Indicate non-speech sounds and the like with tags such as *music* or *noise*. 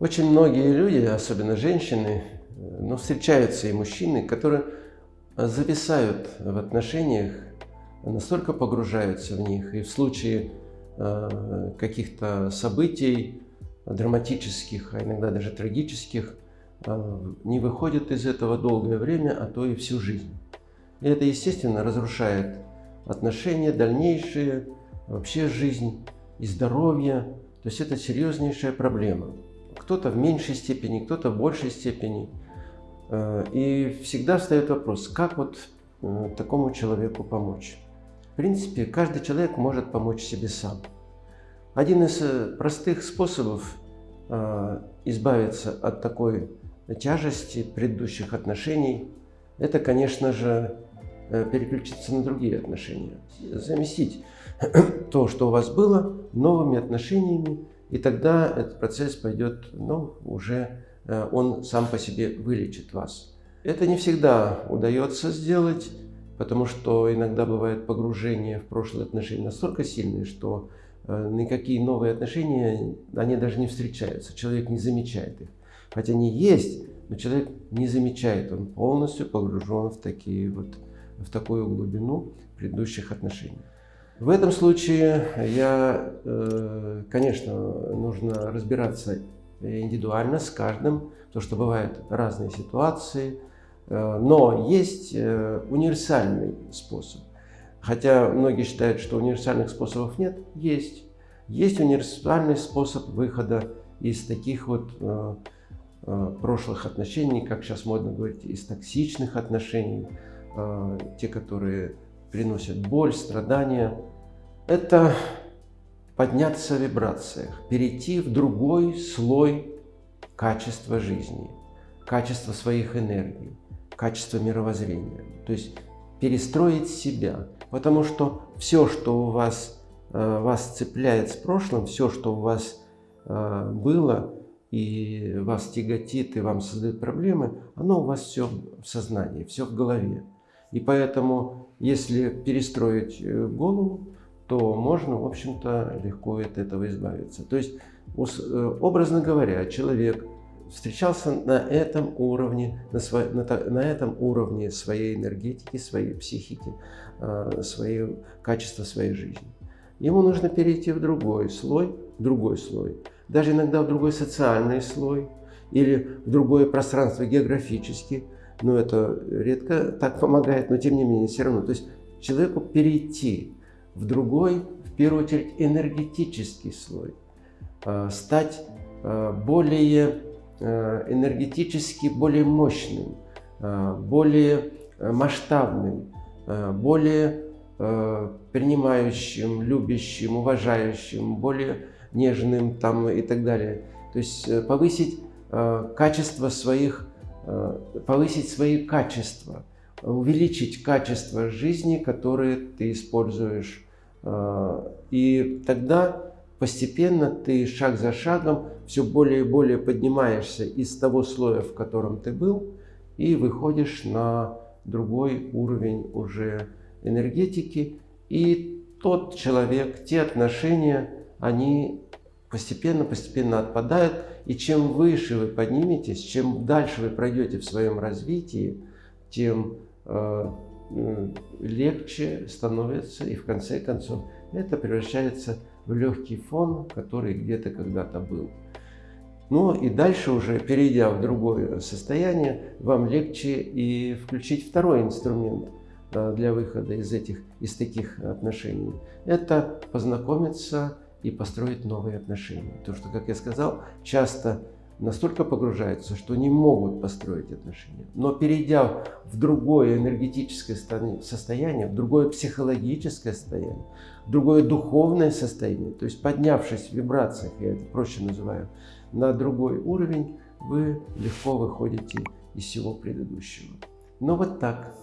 Очень многие люди, особенно женщины, но встречаются и мужчины, которые зависают в отношениях, настолько погружаются в них, и в случае э, каких-то событий драматических, а иногда даже трагических, э, не выходят из этого долгое время, а то и всю жизнь. И это, естественно, разрушает отношения дальнейшие, вообще жизнь и здоровье. То есть это серьезнейшая проблема. Кто-то в меньшей степени, кто-то в большей степени. Э, и всегда встает вопрос, как вот э, такому человеку помочь. В принципе, каждый человек может помочь себе сам. Один из э, простых способов избавиться от такой тяжести предыдущих отношений, это, конечно же, переключиться на другие отношения. Заместить *clears throat* то, что у вас было, новыми отношениями, и тогда этот процесс пойдет ну, уже Э, он сам по себе вылечит вас. Это не всегда удается сделать, потому что иногда бывает погружение в прошлые отношения настолько сильные, что э, никакие новые отношения, они даже не встречаются, человек не замечает их. Хотя они есть, но человек не замечает, он полностью погружен в, такие вот, в такую глубину предыдущих отношений. В этом случае я, э, конечно, нужно разбираться индивидуально с каждым, потому что бывают разные ситуации, э, но есть э, универсальный способ. Хотя многие считают, что универсальных способов нет, есть. Есть универсальный способ выхода из таких вот прошлых отношений, как сейчас модно говорить, из токсичных отношений, те, которые приносят боль, страдания. Это подняться в вибрациях, перейти в другой слой качества жизни, качества своих энергий, качества мировоззрения. То есть перестроить себя. Потому что все, что у вас, э, вас цепляет с прошлым, все, что у вас э, было и вас тяготит и вам создает проблемы, оно у вас все в сознании, все в голове. И поэтому, если перестроить э, голову, то можно, в общем-то, легко от этого избавиться. То есть, э, образно говоря, человек встречался на этом уровне, на, сво, на, на этом уровне своей энергетики, своей психики, э, своей, качества своей жизни. Ему нужно перейти в другой слой, другой слой, даже иногда в другой социальный слой или в другое пространство географически, но это редко так помогает, но тем не менее все равно. То есть человеку перейти в другой, в первую очередь, энергетический слой, а, стать а, более а, энергетически более мощным, более масштабным, более принимающим, любящим, уважающим, более нежным там и так далее. То есть э, повысить качество своих, повысить свои качества, увеличить качество жизни, которые ты используешь а, и тогда постепенно ты шаг за шагом все более и более поднимаешься из того слоя, в котором ты был, и выходишь на другой уровень уже энергетики. И тот человек, те отношения, они постепенно-постепенно отпадают. И чем выше вы подниметесь, чем дальше вы пройдете в своем развитии, тем а, легче становится, и в конце концов это превращается в легкий фон, который где-то когда-то был. Ну и дальше уже, перейдя в другое состояние, вам легче и включить второй инструмент а, для выхода из, этих, из таких отношений. Это познакомиться и построить новые отношения. Потому что, как я сказал, часто настолько погружаются, что не могут построить отношения. Но перейдя в другое энергетическое состояние, в другое психологическое состояние, в другое духовное состояние, то есть поднявшись в вибрациях, я это проще называю, на другой уровень, вы легко выходите из всего предыдущего. Но вот так.